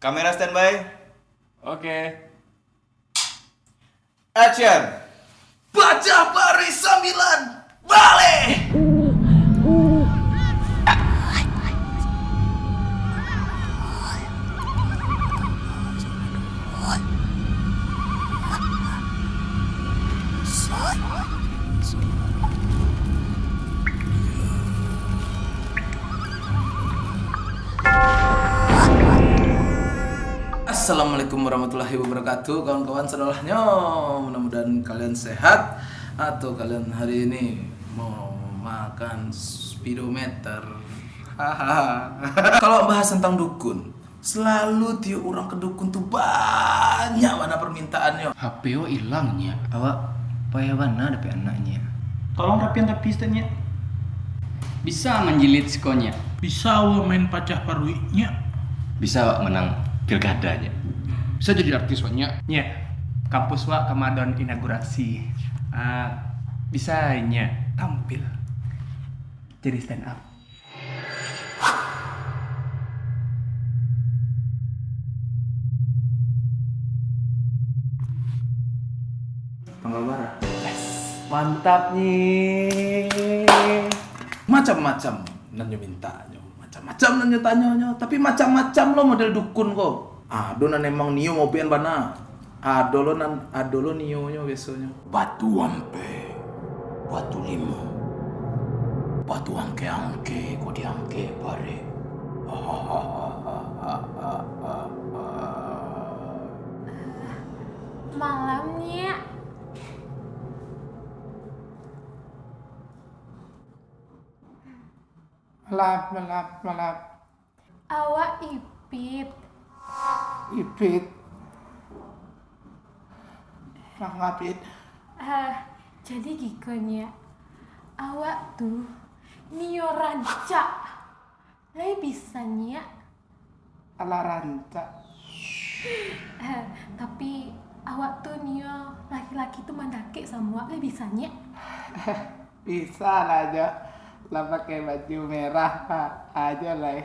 Kamera standby. Oke. Action. Baca baris sambilan balik. Assalamualaikum warahmatullahi wabarakatuh Kawan-kawan saudarahnyo Mudah-mudahan kalian sehat Atau kalian hari ini Mau makan speedometer. Kalau bahas tentang dukun Selalu tiap orang ke dukun tuh banyak mana permintaannya HPO hilangnya. Awak payah mana ada anaknya? Tolong rapian tapi statnya. Bisa menjilid skonya. Bisa main pacah paruinya. Bisa awak menang pilkadanya. Bisa jadi artis banyak. Ya, kampus wa kemadon inaugurasi. Ah, bisa nya tampil jadi stand up. Pengabar Mantap nih. Macam-macam Nanyo mintanya Macam-macam nanyo tanyanya Tapi macam-macam lo model dukun kok Ado nan emang nio mau pian bana. Ado lo nan Ado lo nio nya biasanya. Batu ampe, batu limo, batu angke-angke, kau diangke pare. Malamnya Melap, melap, melap. Awak ipit. Ipit. Mangapit Ah, jadi gikonya awak tuh nio ranca. Lai bisanya Ala ranca Ah, tapi awak tuh nio laki-laki tuh mandake sama lai bisanya Bisa lah aja Lah pakai baju merah aja lah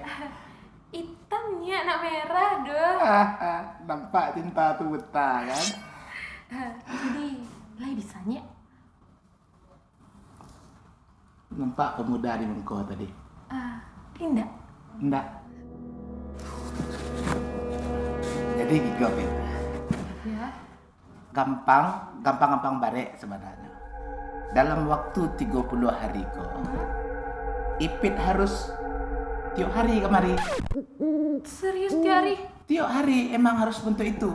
hitamnya nak merah doh Nampak cinta tuh betah kan? Jadi lai bisanya Nampak pemuda di Mengko tadi? Ah indah Enggak Jadi gitu Pit. Ya. Gampang, gampang-gampang barek sebenarnya. Dalam waktu 30 hari kok. Ipit harus tiap hari kemari serius tiari Tiap hari emang harus bentuk itu.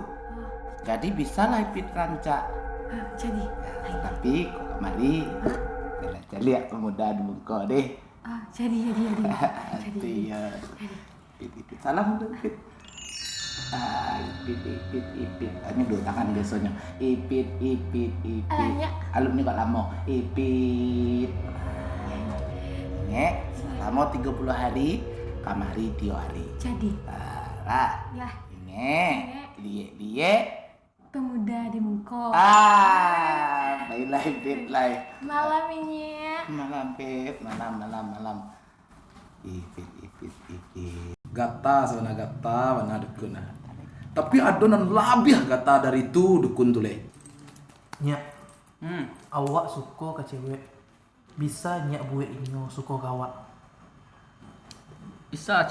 Jadi bisa lah Ipit rancak Ah, jadi? Lai. Tapi kok kemari Kita lihat pemuda di Mengko deh. Ah jadi jadi jadi. Jadi. Iya Ipit, ipit. Salam Ipit. Ah, ipit, ipit, ipit. Ini dua tangan biasanya. Ipit, ipit, ipit. Alanya. Alumni kok lama. Ipit. Nge, lama 30 hari, kamari tiga hari. jadi Lah, lah nge, dia, dia. pemuda di Mengko Ah, baiklah, ipit, lah. malam ini ya. Malam, Pit. Malam, malam, malam. Ipit, ipit, ipit. Gata sebenarnya gata, mana dukun. ah. Tapi adonan lebih gata dari itu dukun tuh le. Nya, Hmm. awak suka ke cewek. Bisa nyak buat inyo suka kawak. Bisa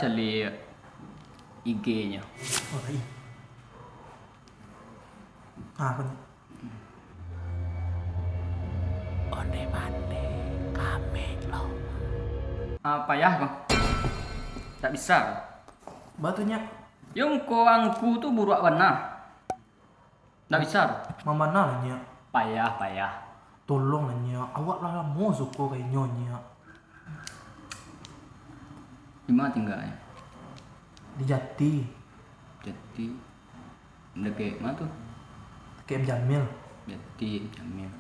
IG-nya. Oh, iya. Ah, apa nih? Onde mande, kame lo. Apa ya, Bang? Tak bisa. Batunya Yung ko angku tuh buruak warna. Tak bisa. mama lah nya. Payah, payah. Tolong lah nya. Awak lah mau suka kayak nyonya. Di mana tinggalnya? Di Jati. Jadi dekat mana tuh? Kayak Jamil. Jadi Jamil.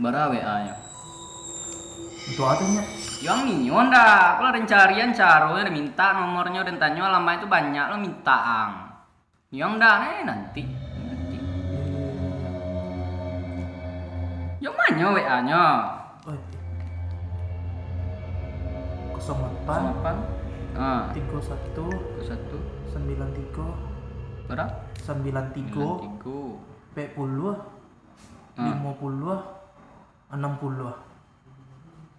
Bara WA-nya. Itu apa nya? Yang minyon dah. Kalau ada carian caro ada minta nomornya dan tanya lama itu banyak lo minta ang. Yang dah nih nanti. Nanti. Yang mana WA-nya? Oh, 08 Delapan Ah, tiga satu satu sembilan tiga berapa? sembilan tiga tiga. empat puluh Ah. lima puluh enam puluh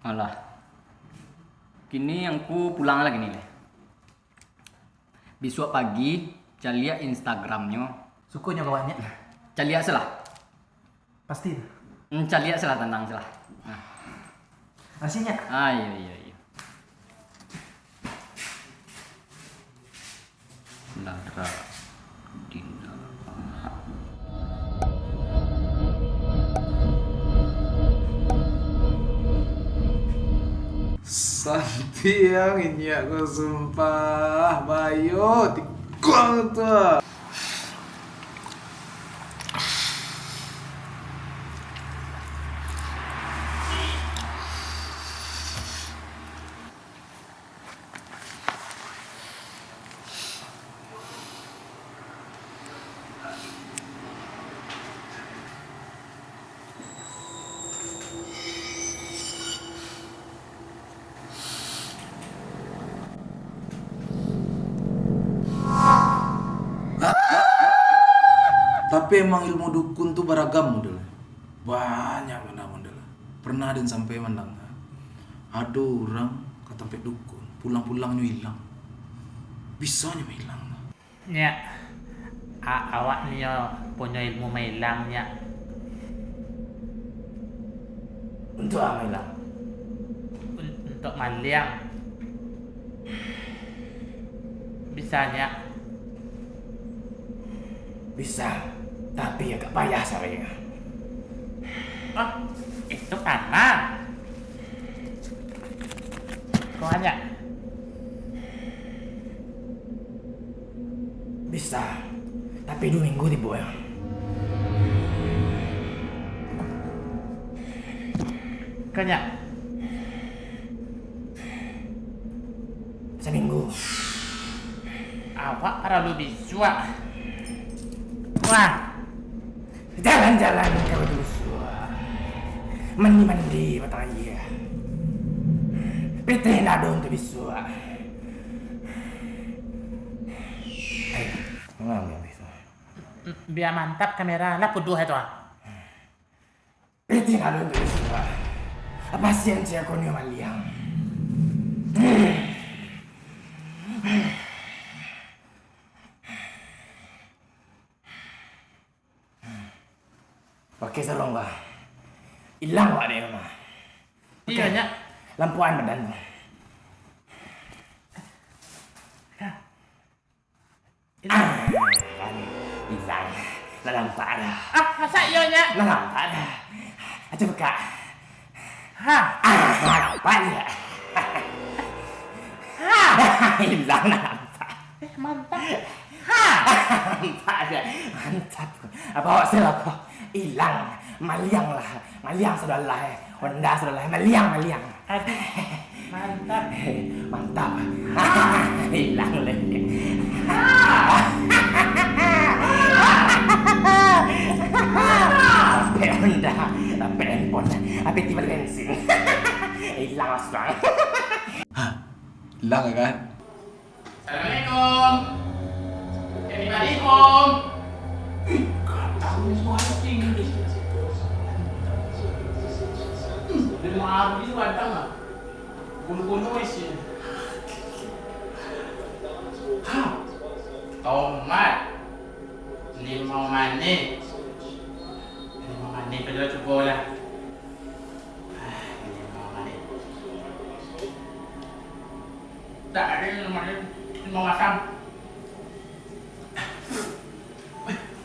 Alah. Kini yang ku pulang lagi nih. Besok pagi, lihat Instagramnya. sukunya kawannya lihat salah. pasti Hmm, lihat salah tentang salah. Nah. aslinya Ah, iya, iya, iya. Lara Dina. Santi yang ini aku sumpah Bayo Tikung tuh Tapi emang ilmu dukun tuh beragam model. Banyak mana model. Pernah ada yang sampai menang. Ada orang kata sampai dukun, pulang-pulangnya hilang. Bisanya hilang. Nya, a- awak ni yo punya ilmu mailang nya. Untuk apa hilang? Un- untuk maliang. Bisanya Bisa, tapi agak payah saya. Oh, itu karena Kau hanya Bisa, tapi dua minggu di bawah. Kanya Seminggu. Awak para lu Wah Jalan-jalan ke Bedusua. Mandi-mandi iya. Pitih nado untuk bisua. Ayo, mengambil bisa. m- Biar mantap kamera lah puduh itu ah. Pitih nado untuk bisua. Apa sih yang saya konyo maliang? Tolong lah. Hilang pak dia mah. Iya nya Lampuan badan. Kan hilang. Lah nampak dah. Ah masa iya nya Lah nampak dah. Aja buka. Ha Ah, nampak dia. ha Hilang nampak. Eh mantap dia. Mantap. Apa awak salah kau? Hilang. Maliang lah. Maliang sudah lah. Honda sudah lah. Maliang, maliang. Aduh Mantap Mantap. Hilang lagi. Sampai Honda, sampai handphone, sampai tiba bensin. Hilang langsung. Hilang kan? Assalamualaikum Everybody home Dari maaf itu ada nggak? Bulu-bulu isi. Hah? Tomat. Ini mau mani. Ini mau mani, kita coba lah. Ah, Ini mau mani. Tak ada yang mana ini mau makan.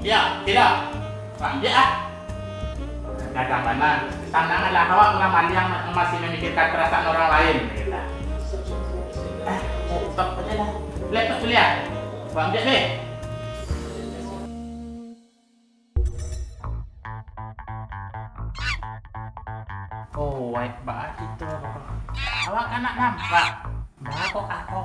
Ya, tidak. Pak, dia ah. Dagang mana? Tandanganlah awak orang mandi yang masih memikirkan perasaan orang lain. Gitu. Eh, laptop aja lah. Laptop kuliah. Bang ambil deh. Oh, baik banget itu. Awak kan nak nampak. Bah kok aku.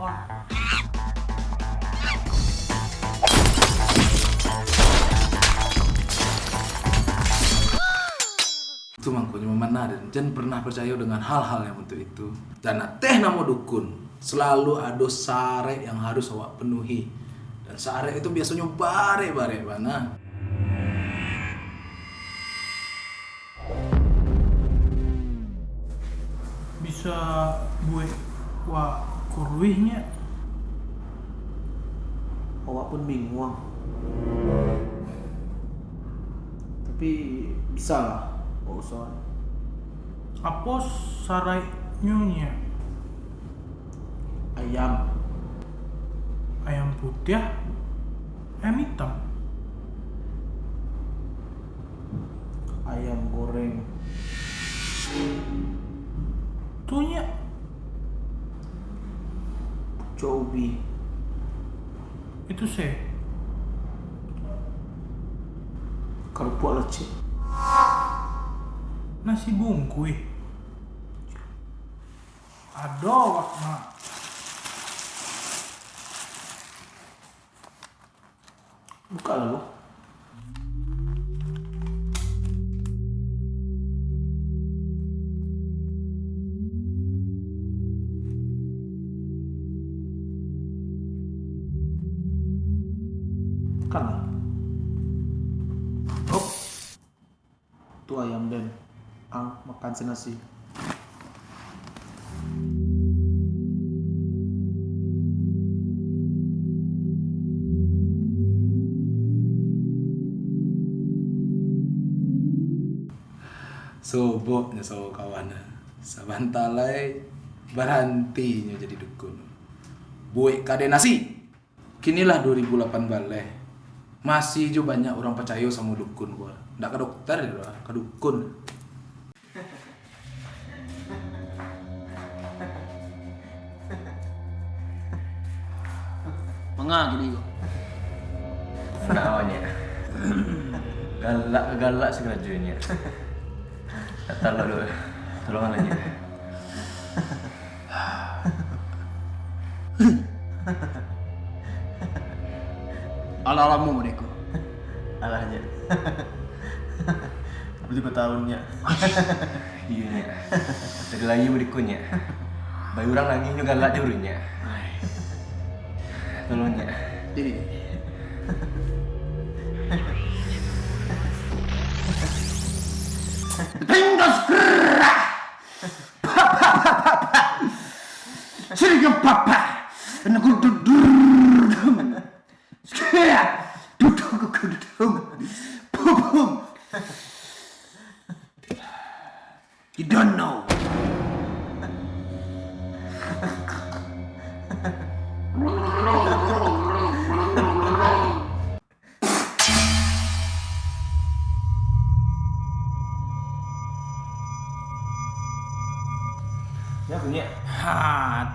Mangkonya memana dan jangan pernah percaya dengan hal-hal yang untuk itu. Dan teh nama dukun selalu ada sare yang harus awak penuhi. Dan sare itu biasanya bare-bare mana. Bisa buat wah kurwihnya. Awak pun bingung. Tapi bisa lah. Usah. Apa sarai nyonya? Ayam. Ayam putih, ayam hitam. Ayam goreng. Tuhnya Cobi. itu saya. Kerupuk lecet. Nasi bungkui. Aduh, wak mak. Buka lalu. Lah. Oh. Itu ayam dan ang makan senasi. Soboknya so kawan. Sabantalai berhentinya jadi dukun. Buik kade nasi. Kinilah 2008 balik. Masih juga banyak orang percaya sama dukun gua. Nggak ke dokter ya, ke dukun. Mengah gini kok. Naonnya. galak galak segrajunya. Kata dulu. Tolong lagi. Ala-alamu mereka. Alahnya. Aku juga tahunnya. Iya. Tadi lagi berikutnya. Bayi orang lagi juga galak diurunya. nolongnya jadi Vengas Papa Papa Papa Sirgen Papa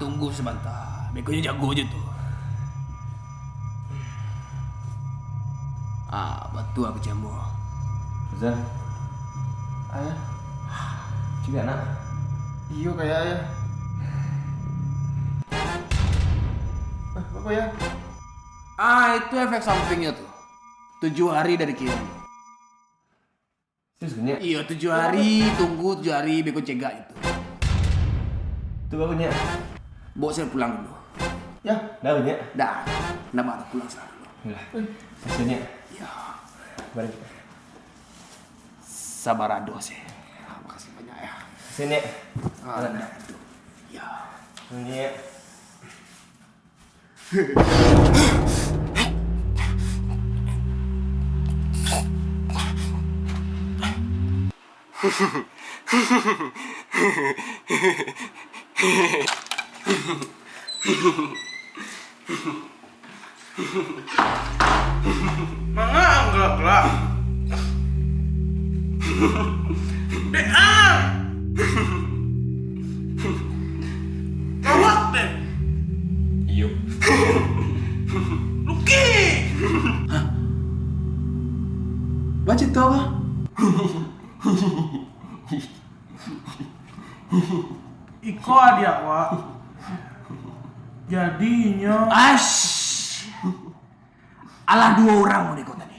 tunggu sebentar. Bekonya jago aja tuh. Ah, batu aku jamu. Zan. Ayah. Juga nak. Iyo kayak ayah. Eh, apa ya? Ah, itu efek sampingnya tuh. Tujuh hari dari kiri. Terus punya. Iya, tujuh hari, tunggu tujuh hari, beko cegah itu. Itu apa punya? Bawa saya pulang dulu. Ya, Dah punya. Dah, nama aku pulang sekarang. Lah. Maksudnya. Ya, Balik. sabar ado sih. Ah, Makasih banyak ya. Sini. Ah, dah, aduh. Ya. Ini. Mana enggak gelap? Dea. Kawat deh. Iyo. Luki! Hah? Baca itu apa? Iko adia wa. Jadinya Ash. Alah dua orang mau ikut tadi.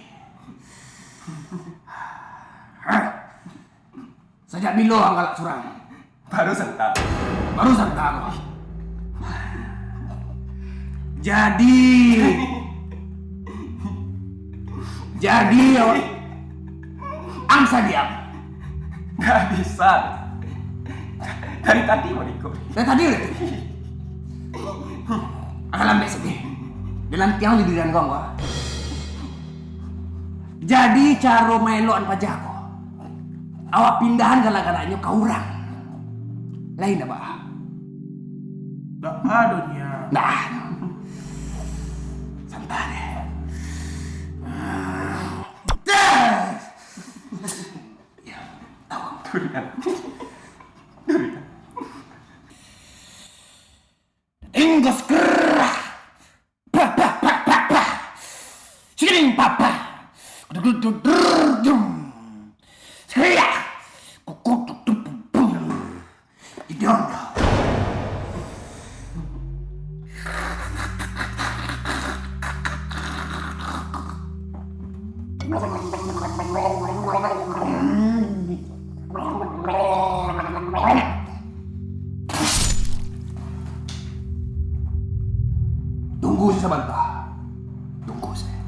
Sejak bilo anggalak surang. Baru sentak. Baru aku. Jadi Jadi Angsa diam Nggak bisa. Dari tadi mau ikut. Dan tadi udah Akan lambat sedih Dalam tiang di dirian kau wah. Jadi caro meloan pajako Awak pindahan gara-garanya kau orang Lain apa? Ada nya. Nah, santai. Dah. Ya, tahu. Tunggu sebentar. Tunggu saya.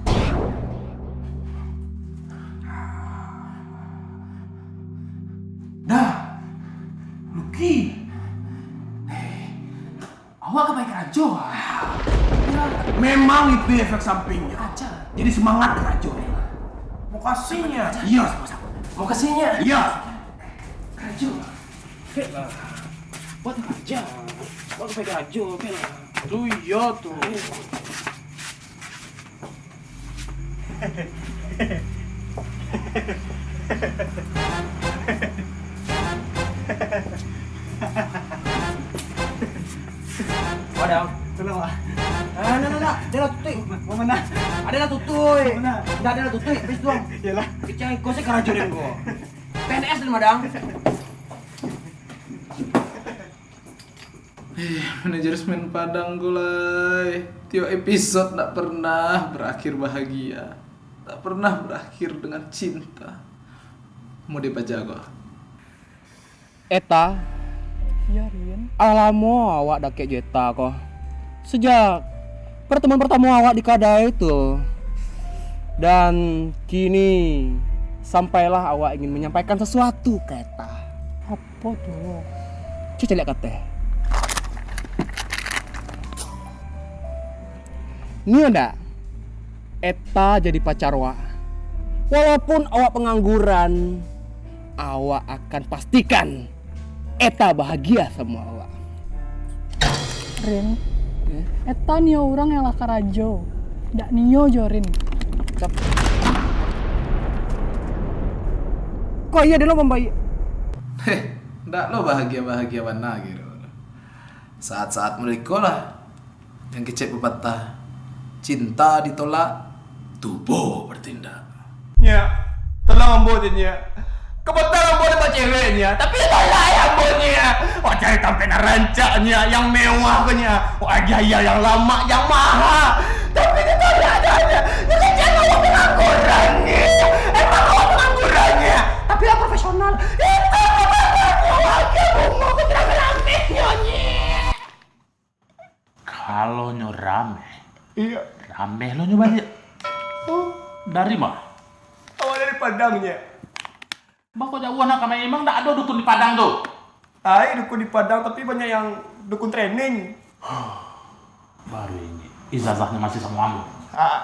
Dah. Luki. Eh, awak ke baik rajo. Memang itu efek sampingnya. Jadi semangat rajo. Mau kasihnya. Iya, ke sininya? Iya. Rajo. Bela. Buat raja. Buat rajo, bela. Tuh iya tuh. Wadah. Tenang lah. Ah, nah, nah, nah. Dia lah tutup. Mau mana? Ada lah tutup. Mana? Tidak ada lah tutup. Habis doang. Iyalah. Kecang iko sih deh gua. PNS dulu madang. Eh, manajemen Padang gulai. Tiap episode tak pernah berakhir bahagia. Tak pernah berakhir dengan cinta. Mau dipajago. Eta Ya Rin Alamo awak dak kayak jeta kok Sejak pertemuan pertama awak di Kadai itu. Dan kini Sampailah awak ingin menyampaikan sesuatu ke Eta Apa tuh? Cuci lihat kata. Ini ada? Eta jadi pacar awak. Walaupun awak pengangguran Awak akan pastikan Eta bahagia sama awak. Rin, eta nio orang yang laka rajo. Dak nio jorin. Kok iya dia lo membayi? Heh, ndak lo bahagia-bahagia warna gitu. Saat-saat mereka lah yang kecek pepatah cinta ditolak, tubuh bertindak. Ya, tolong ambonya. Kebetulan ambo dapat ceweknya, tapi tolak ya ambonya. Wah cari tampen rancaknya, yang mewah punya. Wah gaya yang lama, yang mahal. Tapi itu tolak adanya. Itu kan jangan awak penganggurannya. Emang awak penganggurannya. Tapi yang profesional. Itu. Wajah bunga nyonya. Kalau nyo rame, Iya, rame lo nyo banyak. Oh, dari mah? awak dari Padangnya. Bako jauh anak kami emang ndak ada dukun di Padang tuh. Ay, dukun di Padang tapi banyak yang dukun training. Baru ini ijazahnya masih sama kamu. Ah,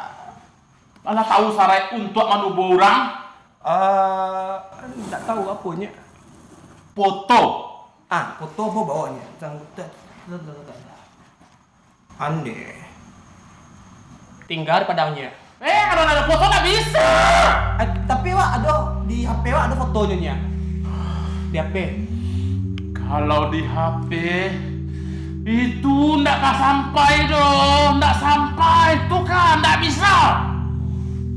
Malah tahu sarai untuk manubo orang ah, enggak tahu apanya. foto. Ah, foto apa bawanya? Ande. Tinggal di Padangnya. Eh, kalau ada foto nggak bisa. Eh, tapi wah ada di HP ada fotonya nya. Di HP. Kalau di HP Itu ndak kan sampai dong, ndak sampai. Itu kan ndak bisa.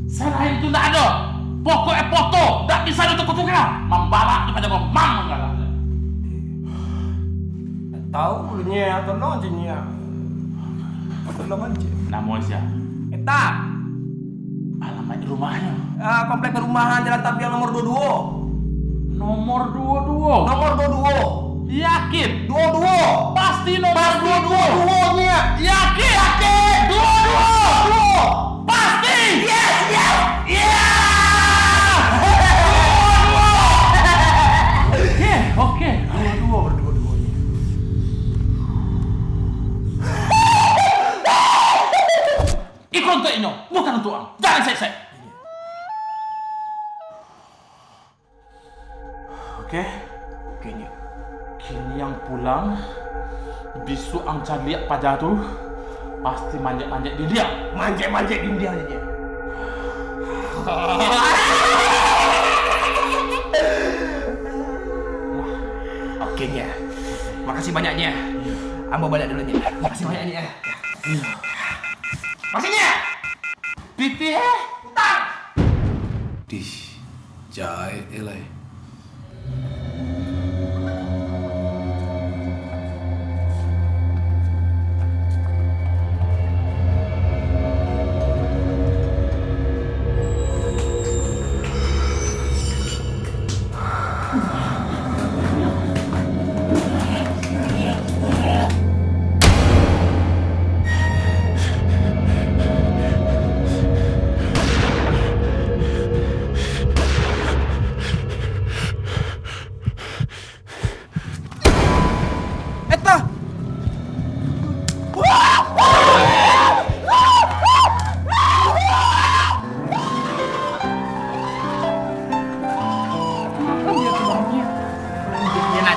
Selain itu ndak ada. Pokoknya foto, ndak bisa ditukar-tukar. Membalak kepada memang enggak. Tahu mulanya atau no jenya. Atau lo manje. Namun siapa? Eta. Alamat rumahnya. Ah, komplek perumahan Jalan Tapial nomor 22. Nomor 22. Nomor 22. Yakin? 22. Pasti nomor Pasti 22. 22 nya. Yakin? Yakin? 22. Pulang, bisu Ang Chan lihat pada tu, pasti manjat-manjat di dia. Manje-manje di dia aja. Oke nya. Makasih banyaknya. Ambo balik dulu nya. Makasih banyaknya. Makasihnya. Pipi eh? Dih, jahe elai.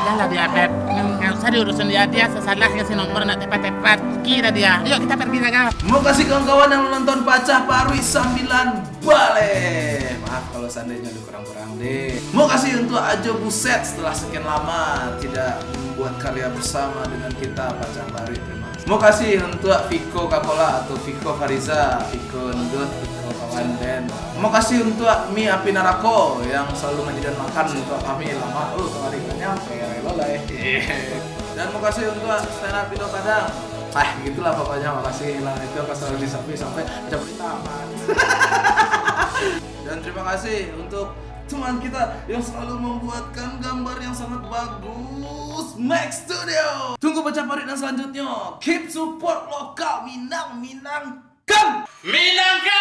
Ya nak jalan dia, Beb. Nggak usah diurusin dia, dia sesalah kasih nomor nak tepat-tepat. Kira dia. Yuk kita pergi saja. Mau kasih kawan-kawan yang menonton Pacah Parwi sambilan balik. Maaf kalau seandainya ada kurang-kurang deh. Mau kasih untuk Ajo Buset setelah sekian lama tidak membuat karya bersama dengan kita Pacah Parwi. Terima. Mau kasih untuk Viko Kakola atau Viko Fariza, Viko Ndut, Viko kawan band. Mau kasih untuk Mi Api Narako yang selalu menyediakan makan untuk kami lama. Oh, kemarin nggak nyampe, lolai. Dan mau kasih untuk stand up Indo Padang. Ah, gitulah pokoknya makasih lah itu pas selalu disapi sampai cabut di taman. Dan terima kasih untuk teman kita yang selalu membuatkan gambar yang sangat bagus Max Studio. Tunggu baca parit dan selanjutnya. Keep support lokal Minang Minang kan. Minangkan!